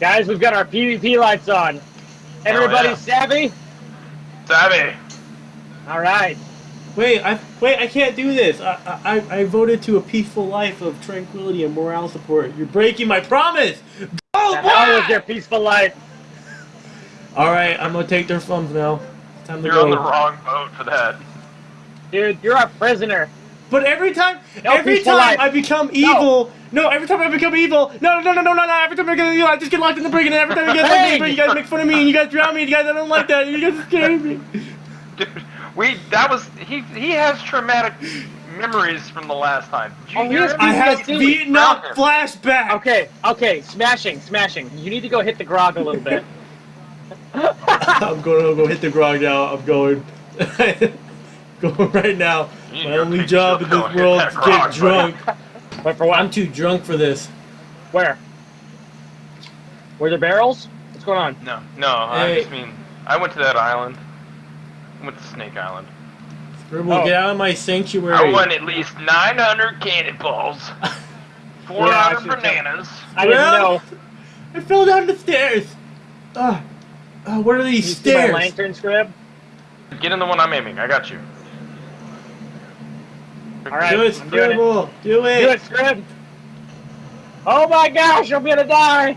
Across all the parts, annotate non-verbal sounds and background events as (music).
Guys, we've got our PvP lights on. Everybody oh, yeah. savvy? Savvy. All right. Wait, I wait. I can't do this. I, I I voted to a peaceful life of tranquility and morale support. You're breaking my promise. Go The hell was back! your peaceful life. All right, I'm gonna take their thumbs now. Time to You're go. on the wrong boat for that. Dude, you're a prisoner. But every time, No every time. I become evil, no. every time I become evil, no, no, no, no, no, no, every time I become evil, I just get locked in the prison. And every time I get locked in the Hey! prison, you guys make fun of me and you guys drown me. And you guys, I don't like that. You guys scare me. Dude, (laughs) we that was he he has traumatic memories from the last time. Oh, yes. I have PTSD. Vietnam flashback. Okay, okay, smashing, smashing. You need to go hit the grog a little bit. (laughs) I'm going to go hit the grog now. I'm going. (laughs) (laughs) going right now. You My only job in this world (laughs) is to get drunk. (laughs) But for what? I'm too drunk for this. Where? Were there barrels? What's going on? No, no. I just mean I went to that island. I went to Snake Island. Scribble, Oh. get out of my sanctuary. I won at least 900 cannonballs, 400 Yeah, I should bananas. I didn't Well, know. I fell down the stairs. Ah, uh, what are You these see my stairs? lantern scrib? Get in the one I'm aiming. I got you. All right, Do it, I'm doing it. Do Do it. it, scrib. Oh my gosh, I'm gonna die.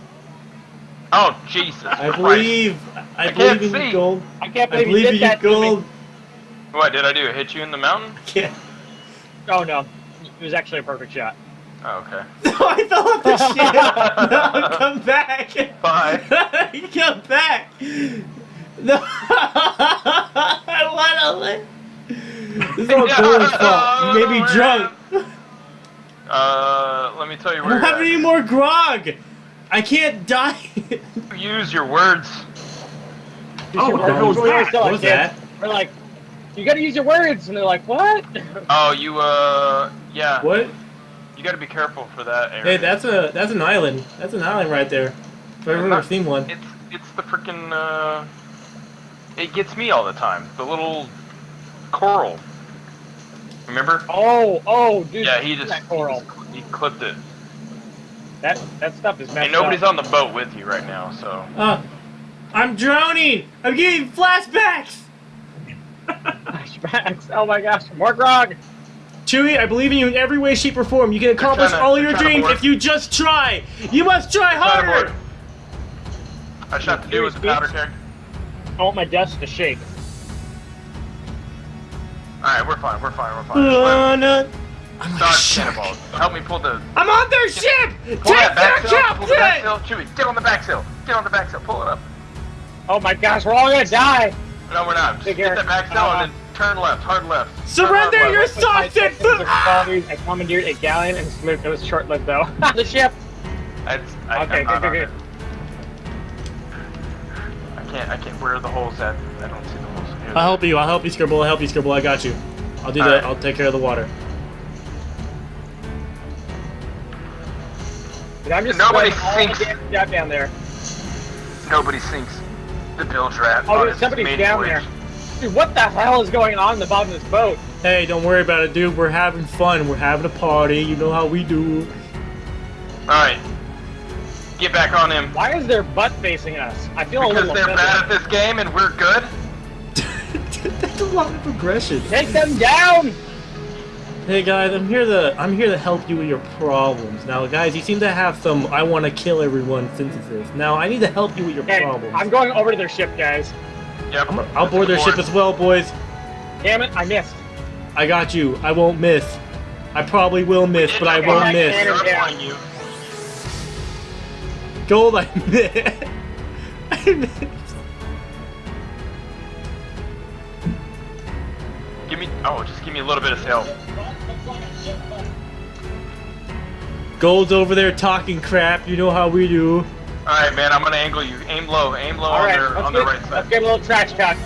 Oh Jesus! I Christ. believe. I, I believe can't in see. you, gold. I can't I believe, believe you in did you, that to me. gold. What did I do? Hit you in the mountain? (laughs) Yeah. Oh no, it was actually a perfect shot. Oh, okay. (laughs) No, I fell off the (laughs) ship. No, come back. Bye. you come back. No. I want to live. This is all (laughs) No, Gold's fault. You made me drunk. Uh, let me tell you I where don't have at. any more grog. I can't die. (laughs) Use your words. Oh, your what the hell was that? What was that? We're like, you gotta use your words, and they're like, what? (laughs) Oh, you uh, yeah. what? You got to be careful for that area. Hey, that's a that's an island. That's an island right there. If I've ever seen one. It's it's the freaking uh. It gets me all the time. The little coral. Remember? Oh, oh, dude. Yeah, he just that coral. He, just- he clipped it. That that stuff is messed And nobody's up. on the boat with you right now, so. Uh, I'm drowning. I'm getting flashbacks. Flashbacks. Oh my gosh, more grog. Chewie, I believe in you in every way, shape, or form. You can accomplish to- all your dreams if you just try. You must try Try harder. I shot the dude with the powder keg. I want my desk to shake. Alright, we're fine, we're fine, we're fine. Uh, no. I'm Dodge cannonballs. Help me pull the. I'm on their ship. Take that back their sail. Pull the back sail. Chewie, get on the back sail. Get on the back sail. Pull it up. Oh my gosh, we're all gonna die. No, we're not. Just Take get care. that back sail Uh, and then turn left. Hard left. Surrender hard your left. Socks and food. I commandeered a galleon and it was short-lived though. (laughs) the ship. It's, I, Okay, I'm not good, on good, it. I can't. I can't. Where are the holes at? I don't see the holes. Here they I'll help you. I'll help you, Scribble. I'll help you, Scribble. I got you. I'll do All that. right. I'll take care of the water. Dude, I'm just Nobody sweating all the sinks. damn stuff down there. Nobody sinks the bilge rat. Oh, on dude, somebody's maiden down voyage. there. Dude, what the hell is going on in the bottom of this boat? Hey, don't worry about it, dude. We're having fun. We're having a party. You know how we do. All right. Get back on him. Why is their butt facing us? I feel a little. Because little they're offended. bad at this game and we're good. That's a lot of aggression. Take them down! Hey guys, I'm here to I'm here to help you with your problems. Now, guys, you seem to have some I want to kill everyone synthesis. Now, I need to help you with your Okay, problems. I'm going over to their ship, guys. Yep. I'm- I'll board their ship as well, boys. Damn it, I missed. I got you. I won't miss. I probably will miss, but I won't I miss. can't- You're down. on you. Gold, I (laughs) missed. I missed. Oh, just give me a little bit of help. Gold's over there talking crap. You know how we do. All right, man. I'm gonna angle you. Aim low. Aim low on Alright, their let's, on the get, right let's side. get a little trash talk.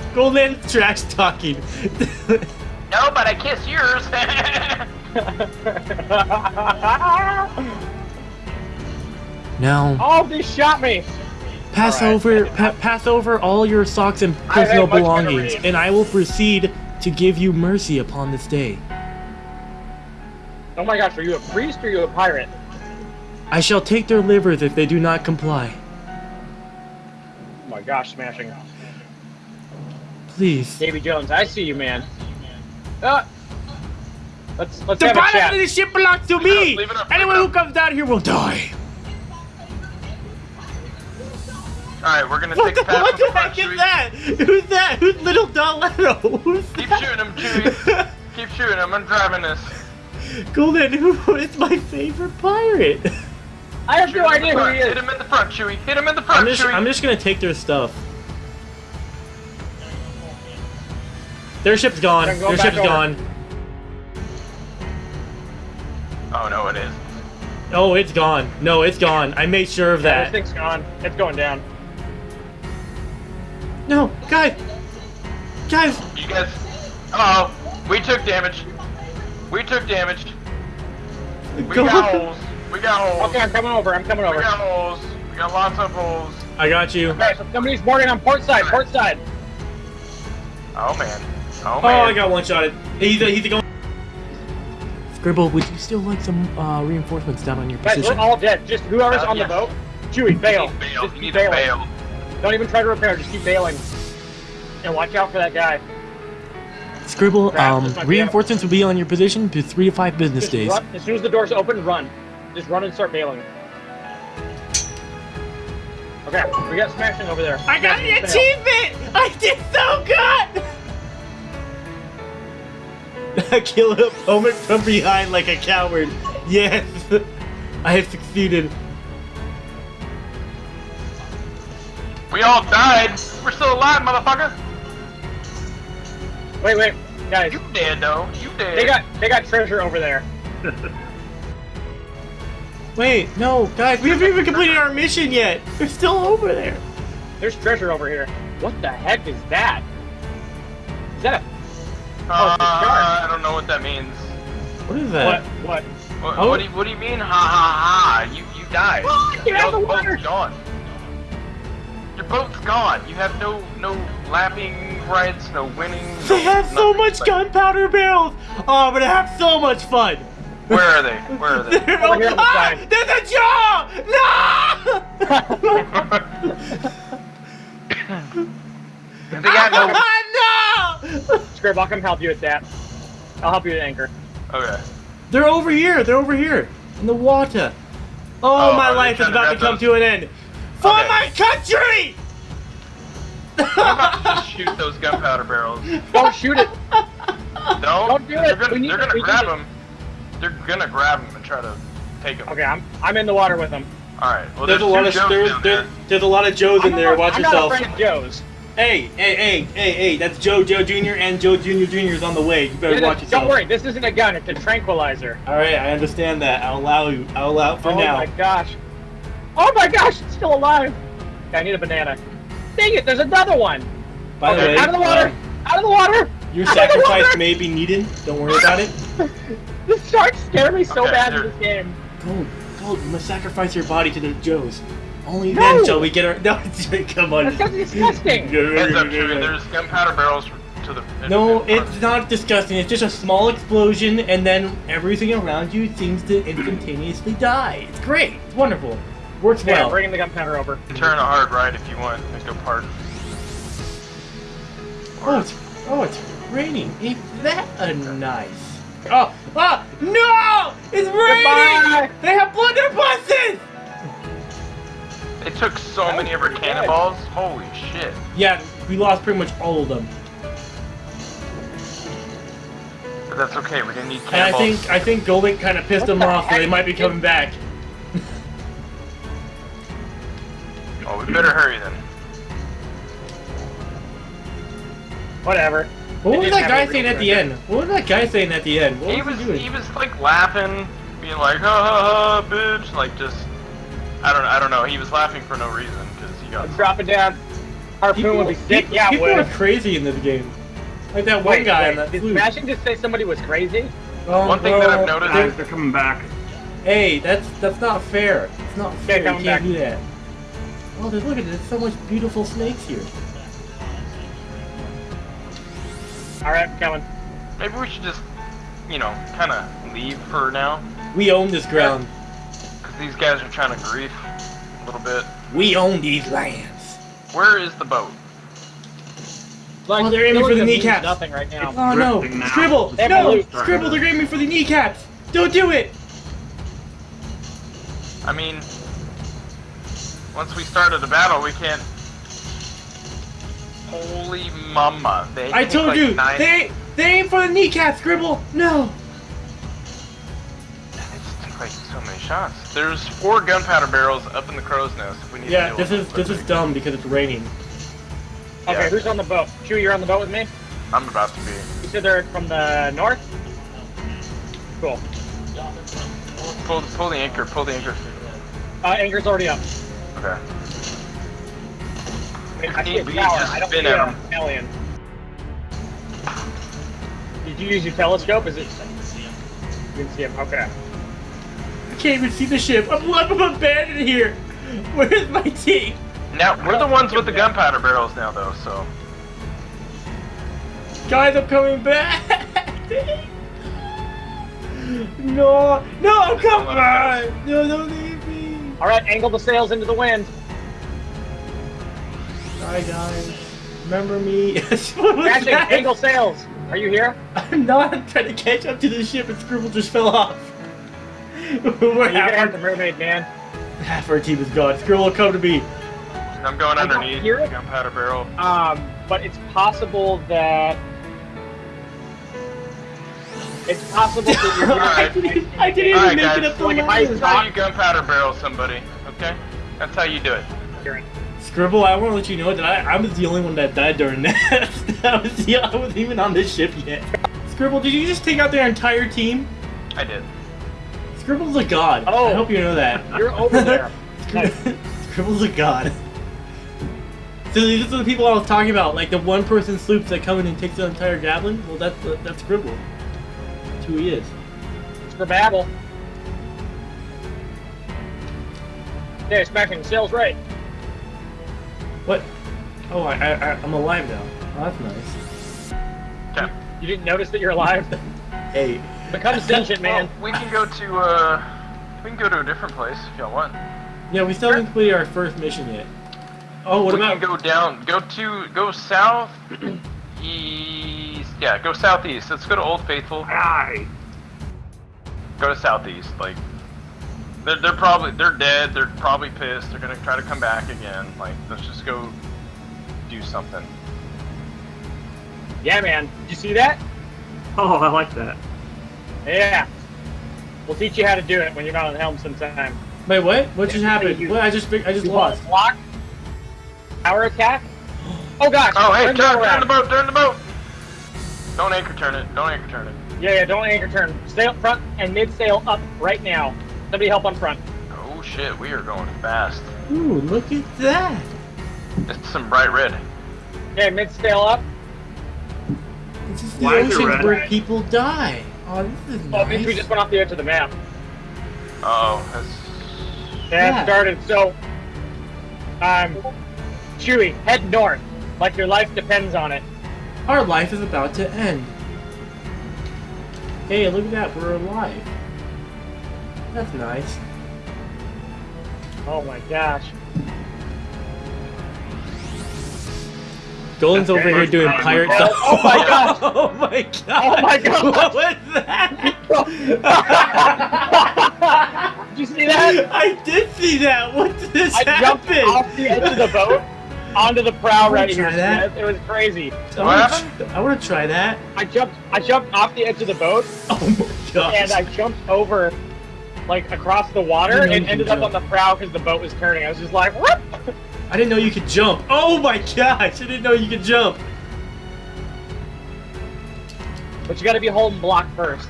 (laughs) Goldman trash talking. No, but I kiss yours. (laughs) (laughs) now, oh, they shot me! Pass Alright. over pa- pass over all your socks and personal belongings, and I will proceed to give you mercy upon this day. Oh my gosh, are you a priest or are you a pirate? I shall take their livers if they do not comply. Oh my gosh, smashing. Please. Davy Jones, I see you, man. Uh, let's let's The have a pilot chat. of this ship belongs to Leave me! up, Anyone who comes down here will die! Alright, we're gonna What take the, the path what from the the heck is Chewie. that? Who's that? Who's little Doletto? (laughs) Who's Keep that? shooting him, Chewie. (laughs) Keep shooting him. I'm driving this. Golden, who is my favorite pirate? I have Shoot no him in the idea who he is. Hit him in the front, Chewie. Hit him in the front, I'm just, Chewie. I'm just gonna take their stuff. Their ship's gone. Then go Their back ship's over. gone. Oh no, it is. Oh, it's gone. No, it's gone. I made sure of Yeah, that. this thing's gone. It's going down. No, guys! Guys! You guys. Uh oh. We took damage. We took damage. We Go- got holes. We got holes. Okay, I'm coming over. I'm coming over. We over. got holes. We got lots of holes. I got you. Okay, so somebody's boarding on port side. Port side. Oh man. Oh man. Oh. I got one shot. He's a, he's a going. Scribble, would you still like some uh, reinforcements down on your position? Guys, we're all dead. Just whoever's Uh, on yes. the boat. Chewie, bail. You need bail. Just You keep need to bail. Don't even try to repair. Just keep bailing. And watch out for that guy. Scribble, Crap, um, this might be reinforcements will be on your position for three to five business Just days. run. As soon as the doors open, run. Just run and start bailing. Okay, we got smashing over there. I got Smashing an fail. achievement! I did so good! I (laughs) kill an opponent from behind like a coward. Yes! (laughs) I have succeeded. We all died. We're still alive, motherfucker. Wait, wait, guys. You dead though. You dead. They got they got treasure over there. (laughs) Wait, no, guys, we haven't even completed our mission yet. They're still over there. There's treasure over here. What the heck is that? Is that a Uh, Oh, it's a shark. I don't know what that means. What is that? What? What, Oh. what, do you, what do you mean? Ha ha ha! You you died. What? Get out of the boat's water. gone. Your boat's gone. You have no no lapping rights, no winning. They no have so much Like, gunpowder barrels. Oh, I'm gonna have so much fun. Where are they? Where are (laughs) they? They're- Over here on the ah, side. there's a jaw! No! (laughs) they got no. (laughs) no! Scrib, I'll come help you with that. I'll help you with anchor. Okay. They're over here. They're over here in the water. Oh, Oh, my life is about to come those? to an end. For Okay. my country! I'm about to just shoot those gunpowder barrels. Don't shoot it. Don't. Don't do They're it. gonna, they're gonna grab them. They're gonna grab them and try to take them. Okay, I'm I'm in the water with them. All right. Well, There's there's, a lot of Joes there's, down there's, there. there's a lot of Joes in I'm there. not- Watch I'm yourself. not afraid of Joe's. Hey, hey, hey, hey, hey! That's Joe, Joe Jr. and Joe Jr. Jr. is on the way. You better It watch is- yourself. Don't worry, this isn't a gun. It's a tranquilizer. All right, I understand that. I'll allow you. I'll allow it for oh now. Oh my gosh. Oh my gosh, it's still alive. Okay, I need a banana. Dang it, there's another one. By the way, Out of the water. uh, Out of the water. your Out of the sacrifice water! may be needed. Don't worry about it. (laughs) The sharks scare me so Okay, bad in here. this game. Gold, Gold, you must sacrifice your body to the Joes. Only No! then shall we get our. (laughs) No, come on. That's disgusting. Heads up, Chewie. There's gunpowder barrels to the. No, in front. it's not disgusting. It's just a small explosion, and then everything around you seems to instantaneously die. It's great. It's wonderful. Works Yeah, well. bringing the gunpowder over. Turn a hard right if you want. Make a part. Oh, it's oh, it's raining. Ain't that a nice? Oh, ah, no! It's Goodbye! raining. They have blunderbusses. They took so That many of our pretty good. cannonballs. Holy shit. Yeah, we lost pretty much all of them. But that's okay. We didn't need And I cannonballs. think I think Golden kind of pissed What them the off, so they might be coming back. Whatever. What was that guy saying at the end? What was that guy saying at the end? What He was, was he doing? he was like laughing, being like ha ha ha, bitch, like just. I don't I don't know. He was laughing for no reason because he got. Let's drop it down. Harpoon would be sick. people, Yeah, people would. are crazy in this game. Like that one Wait, guy wait, on that did flute. Smashing just say somebody was crazy? Oh, One thing that I've well, noticed- there- Guys, they're coming back. Hey, that's that's not fair. It's not fair. You coming can't back. do that. Oh, there's, look at there's so much beautiful snakes here. All right, I'm coming. Maybe we should just, you know, kind of leave for now? We own this ground. Because these guys are trying to grief a little bit. We own these lands. Where is the boat? Like, Oh, they're aiming for the killing them means kneecaps. Nothing right now. Oh no! drifting now. Scribble! They have No! blue. Scribble, they're aiming for the kneecaps! Don't do it! I mean, once we started the battle, we can't. Holy mama! They I told like you! Nine... They they aim for the kneecaps, Scribble! No! They just take like so many shots. There's four gunpowder barrels up in the crow's nest. If we need Yeah, to this is this is dumb because it's raining. Okay, Yeah. who's on the boat? Chewie, you're on the boat with me? I'm about to be. You said they're from the north? Cool. Pull, pull the anchor. Pull the anchor. Uh, anchor's already up. Okay. I mean, I see a We tower. just I don't spin see at an 'em. alien. Did you use your telescope? Is it? I can see him. You can see him. Okay. I can't even see the ship. I'm, I'm abandoned here. Where's my team? Now we're the ones with the gunpowder barrels now, though. So Guys, I'm coming back. no, no, come back. No, don't leave me. All right, angle the sails into the wind. Hi guys. Remember me? (laughs) what was Catching, that? angle sails. Are you here? I'm not I'm trying to catch up to the ship and Scribble just fell off. (laughs) We're You're gonna have the mermaid, man. half our team is gone. Scribble, come to me. I'm going I underneath hear the it. gunpowder barrel. Um, but it's possible that it's possible that you're (laughs) I didn't, I didn't even Alright, make guys. it up the Like, if I This ladder. is how you gunpowder barrel somebody. Okay, that's how you do it. hearing. Scribble, I want to let you know that I, I was the only one that died during that. (laughs) I was the, I wasn't even on this ship yet. Scribble, did you just take out their entire team? I did. Scribble's a god. Oh. I hope you know that. (laughs) You're over there. (laughs) Nice. Scribble's a god. So these are the people I was talking about, like the one-person sloops that come in and takes the entire galleon. Well, that's that's Scribble. That's who he is. Scribble. Yeah, smashing the sails right. What? Oh, I, I, I I'm alive now. Oh, that's nice. Okay. You didn't notice that you're alive? (laughs) Hey, Become sentient, man. Well, we can go to uh, we can go to a different place if y'all want. yeah, we still haven't completed our first mission yet. Oh, what we about? can go down, go to, go south, (clears throat) east. Yeah, go southeast. Let's go to Old Faithful. Aye. Go to southeast. Like, they're, they're probably they're dead. They're probably pissed. They're gonna try to come back again. Like, let's just go do something. Yeah, man. Did you see that? Oh, I like that. Yeah. We'll teach you how to do it when you're not on the helm sometime. Wait, what? What just happened? you- What? I just I just lost. to block? Power attack? Oh gosh! Oh, hey, turn turn, turn the boat, turn the boat. Don't anchor turn it. Don't anchor turn it. Yeah, yeah, don't anchor turn. Stay up front and mid sail up right now. Somebody help on front. Oh shit, we are going fast. Ooh, look at that. It's some bright red. Okay, mid scale up. This is the Why is it ocean red? where people die. Oh, this is Oh, it we just went off the edge of the map. Uh oh, that's Yeah, Yeah. started. So, um, Chewie, head north. Like your life depends on it. Our life is about to end. Hey, look at that. We're alive. That's nice. Oh my gosh. Dolan's over here doing pirate oh. stuff. Oh my god! (laughs) Oh my god! Oh my gosh. What was that? (laughs) Did you see that? I did see that. What did this I jumped off the edge of the boat onto the prow Wanna right here. try that? It was crazy. I wanna, I want to try that. I jumped. I jumped off the edge of the boat Oh my god! and I jumped over, like across the water, I and ended could up on the prow because the boat was turning. I was just like, whoop! (laughs) I didn't know you could jump. Oh my gosh! I didn't know you could jump. But you got to be holding block first,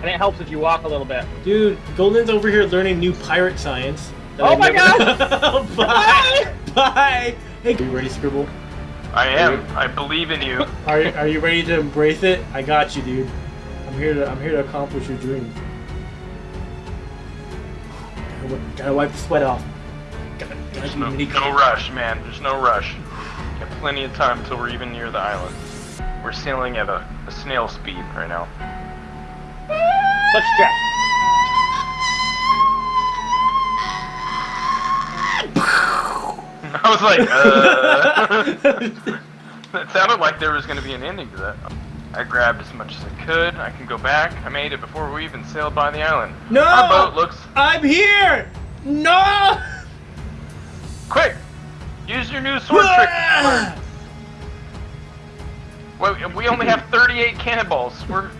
and it helps if you walk a little bit. Dude, Golden's over here learning new pirate science. Oh I've my never- (laughs) Bye! Bye! Hey, are you ready, Scribble? I am. I believe in you. Are, are you ready to embrace it? I got you, dude. I'm here to I'm here to accomplish your dreams. Gotta, wipe the sweat off. Gotta, gotta There's no, no rush, man. There's no rush. Got plenty of time until we're even near the island. We're sailing at a, a snail speed right now. Let's check. (laughs) I was like, uh. (laughs) (laughs) it sounded like there was going to be an ending to that. I grabbed as much as I could. I can go back. I made it before we even sailed by the island. No! Our boat looks I'm here! No! quick. Use your new sword trick. (laughs) Wait, we only have 38 cannonballs. We're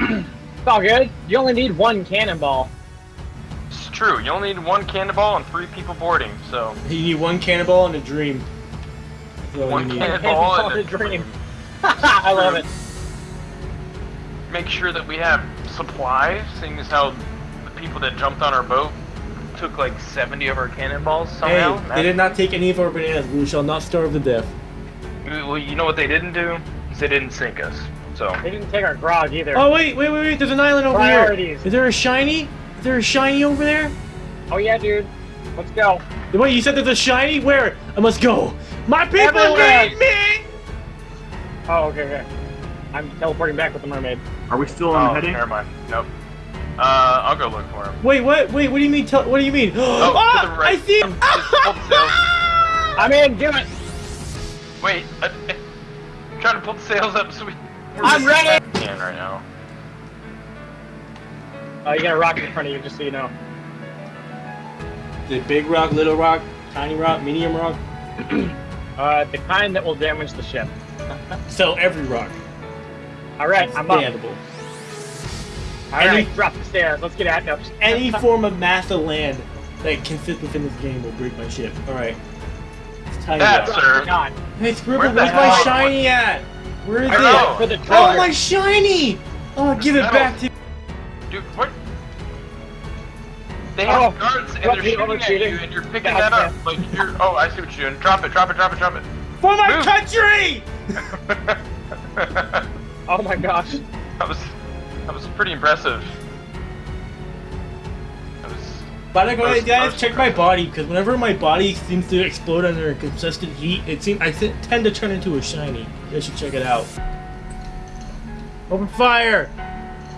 It's all good. You only need one cannonball. it's true. You only need one cannonball and three people boarding. So You need one cannonball and a dream. One cannonball Cannonball and and a dream. (laughs) I love it. Make sure that we have supplies, seeing as how the people that jumped on our boat took like 70 of our cannonballs somehow. Hey, they did not take any of our bananas. We shall not starve to death. Well, you know what they didn't do? Is they didn't sink us. So They didn't take our grog either. Oh wait, wait, wait, wait! There's an island over Priorities. here. Is there a shiny? Is there a shiny over there? Oh yeah, dude. Let's go. Wait, you said there's a shiny? Where? I must go. My people Everywhere. need me. Oh, okay, okay. I'm teleporting back with the mermaid. Are we still on oh, heading? never mind. Nope. Uh, I'll go look for him. Wait, what? Wait, what do you mean? Tell, what do you mean? (gasps) Oh, Ah, to the right. I see. Just hold the sails. I'm in. Do it. Wait, uh, uh, trying to pull the sails up so we. we're I'm ready. Can right now. Oh, you got a rock in front of you, just so you know. The big rock, little rock, tiny rock, medium rock. (clears throat) Uh, the kind that will damage the ship. So every rock. All right, I'm up. Understandable. All Any- right, drop the stairs. Let's get at no, just- Any form of mass of land that can fit within this game will break my ship. All right. It's tiny That's- rock. sir. God. Hey, Scribble, where's my hell- shiny at? Where is I it? For the Oh, my shiny! Oh, give it Metal. back to. Dude, what? They oh. have Oh, guards and they're shooting at cheating? you, and you're picking God that up. damn. Like you're. Oh, I see what you're doing. Drop it, drop it, drop it, drop it. For my Move. country! (laughs) (laughs) that (laughs) Oh my gosh. That was that was pretty impressive. That was. By the way, guys, check my body because whenever my body seems to explode under consistent heat, it seems I tend to turn into a shiny. You guys should check it out. Open fire!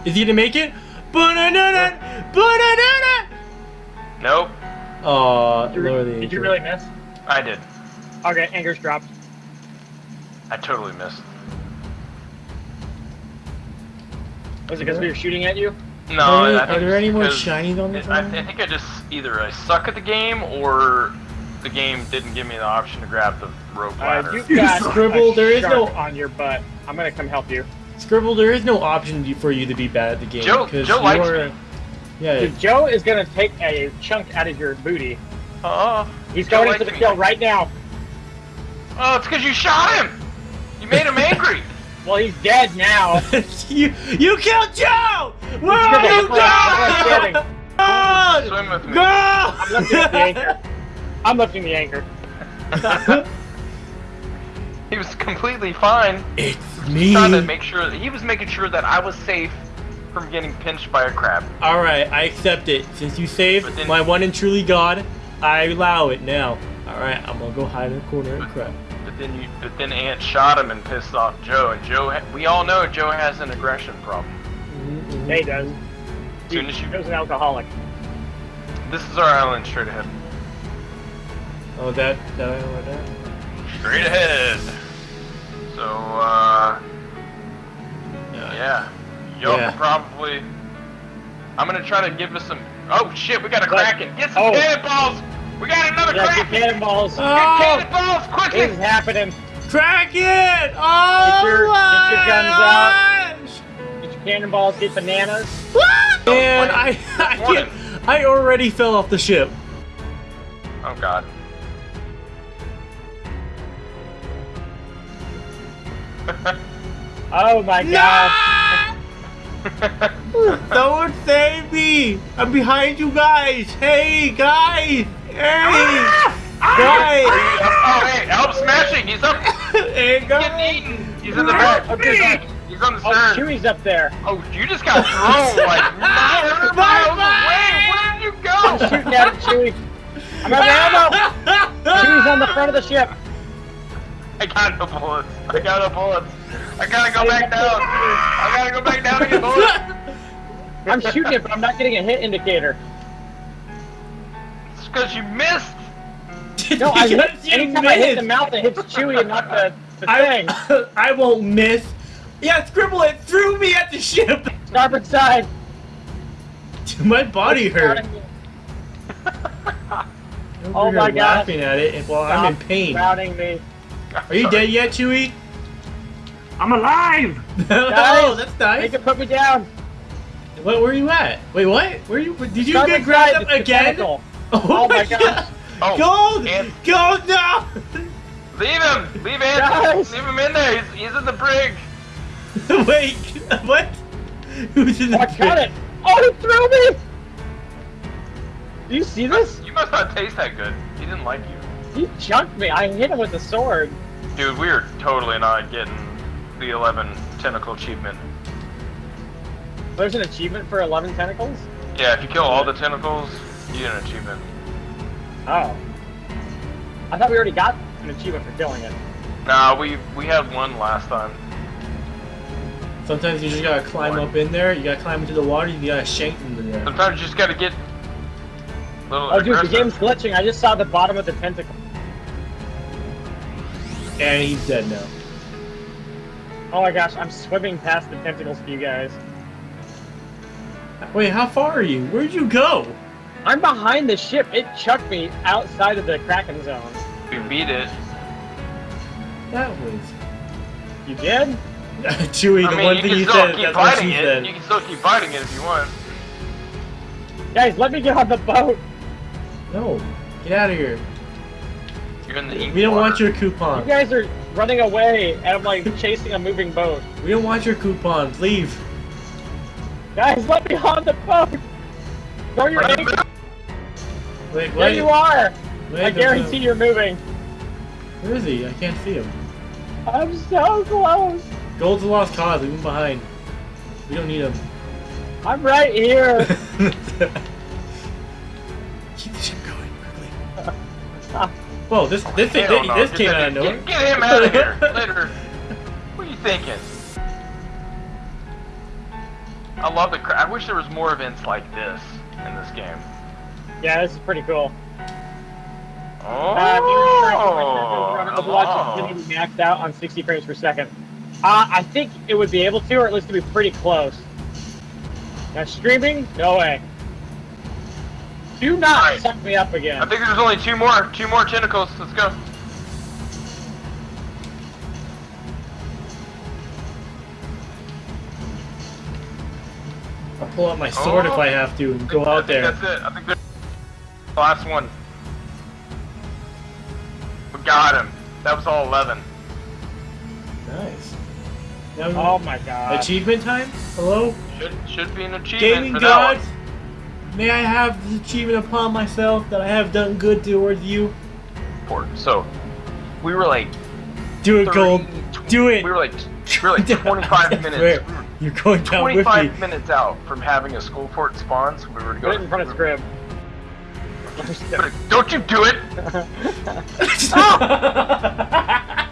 Is he gonna make it? Ba-na-na-na! Ba-na-na-na! Nope, Aw, Did you, lower the did you really miss? I did. Okay, anchor's dropped. I totally missed. Was it because we were shooting at you? No, Are there, I think are there any more because shinies on this I, I think I just either I suck at the game or the game didn't give me the option to grab the rope Uh, ladder. you've got (laughs) Scribble, there is no- on your butt. I'm gonna come help you. Scribble, there is no option for you to be bad at the game. Joe- 'cause Joe likes you're- me. Yeah, Dude, Joe is gonna take a chunk out of your booty. Oh, He's Joe going likes into the kill right now. Oh, it's because you shot him. You made him (laughs) angry. Well, he's dead now. (laughs) you you killed Joe! Where are you I'm going? God! Swim with me. Go! I'm lifting the anchor. I'm lifting the anchor. (laughs) He was completely fine. it's He trying to make sure he was making sure that I was safe from getting pinched by a crab. All right, I accept it. Since you saved then- my one and truly God, I allow it now. All right, I'm gonna go hide in a corner and cry. But then you, but then Ant shot him and pissed off Joe. And Joe, ha- we all know Joe has an aggression problem. Yeah, he does. As soon as you, Joe's an alcoholic. this is our island straight ahead. Oh, that that over there. Straight ahead. So, uh, yeah, y'all Yeah. probably. I'm gonna try to give us some. Oh shit, we got a What? kraken. Get some Oh. cannonballs. We got another Yeah, get oh. cannonballs. Oh. Get cannonballs This quickly. is happening. Crack it! Oh Get your- my get your guns out. Get your cannonballs, get bananas. And I, (laughs) I, can't, I already fell off the ship. Oh god. (laughs) Oh my god. (laughs) No! Someone save me! I'm behind you guys! Hey, guys! Hey! Ah! Guys! Ah! oh hey, help smashing. He's up. (laughs) Hey, Getting eaten. He's in the back. Okay. He's on the Oh, stern. Chewie's up there. Oh, you just got thrown (laughs) like 900 miles away. Where did you I'm shooting at it, Chewie. I'm out of ammo. Chewie's on the front of the ship. I got no bullets. I got no bullets. I gotta go back down. I gotta go back down and get bullets. I'm shooting it, but I'm not getting a hit indicator. It's because you missed. No, I (laughs) hit, Because you anytime I hit the missed. mouth, it hits Chewy and not the, the thing. I, (laughs) I won't miss. Yeah, Scribble it threw me at the ship. Starboard side. (laughs) My body hurt. Crowding me. Over Oh my God. laughing at it, and while I'm in pain. Crowding me. Are you dead yet, Chewy? I'm alive! (laughs) oh, Guys, that's They nice. can put me down. What? Where are you at? Wait, what? Where are you? Did you Starboard get grabbed up again? (laughs) Oh, Oh my my god! gosh. Oh, Gold! and- Gold now! (laughs) Leave him. Leave Anthony. Guys. Leave him in there. He's, he's in the brig. Wait, what? Who's in Oh, the I got it. Oh, he threw me. Do you see this? You must not taste that good. He didn't like you. He chunked me. I hit him with a sword. Dude, we are totally not getting the 11 tentacle achievement. There's an achievement for 11 tentacles? Yeah, if you kill all the tentacles, you get an achievement. Oh. I thought we already got an achievement for killing it. Nah, we we had one last time. Sometimes you just gotta climb up in there. You gotta climb into the water. You gotta shank them to there. Sometimes you just gotta get a little Oh, dude, the game's glitching. I just saw the bottom of the tentacle. And he's dead now. Oh my gosh, I'm swimming past the tentacles for you guys. Wait, how far are you? Where'd you go? I'm behind the ship. It chucked me outside of the Kraken zone. We beat it. That was You did? (laughs) Chewy. I The mean, one you thing can you still said. keep That's what fighting she it. said. You can still keep fighting it if you want. Guys, let me get on the boat. No, get out of here. You're in the ink We don't water. want your coupon. You guys are running away, and I'm like (laughs) chasing a moving boat. We don't want your coupons. Leave. Guys, let me on the boat. Throw your Bring it anchor. back. Wait, There wait. you are. wait, I guarantee you're moving. Where is he? I can't see him. I'm so close. Gold's a lost cause. Leave him behind. We don't need him. I'm right here. (laughs) Whoa, this this thing, Hell this get came that- out of nowhere. Get, get him out of here. (laughs) Later. What are you thinking? I love the. Cra- I wish there was more events like this in this game. yeah, this is pretty cool. Oh. Uh, Overwatch is going to be maxed out on 60 frames per second. Uh, I think it would be able to, or at least to be pretty close. Now, streaming? No way. Do not Alright. suck me up again. I think there's only two more. Two more tentacles. Let's go. I'll pull out my sword if Oh. I have to and go I out think there. That's it. I think that's the last one. We got him. That was all 11. Nice. Now, Oh my god. achievement time? Hello? Should should be an achievement Gaming for gods? that May I have this achievement upon myself that I have done good towards you? one. So, we were like Do it, 30, Gold. tw- Do it. We were like we were like (laughs) 25 minutes. swear, You're going down with me. 25 minutes out from having a Skull Fort spawn, so we were to Put go. it in front of Scrib. Don't you do it! (laughs)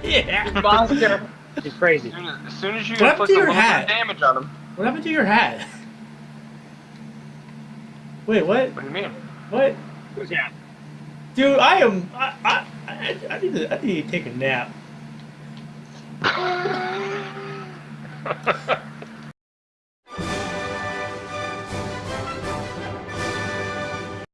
yeah. Monster. He's crazy. As soon as, as, soon as you What happened inflict to a your little bit hat? of damage on him. What happened to your hat? Wait, what? What do you mean? What? Yeah. Dude, I am. I, I, I, I need to. I need to take a nap. (laughs)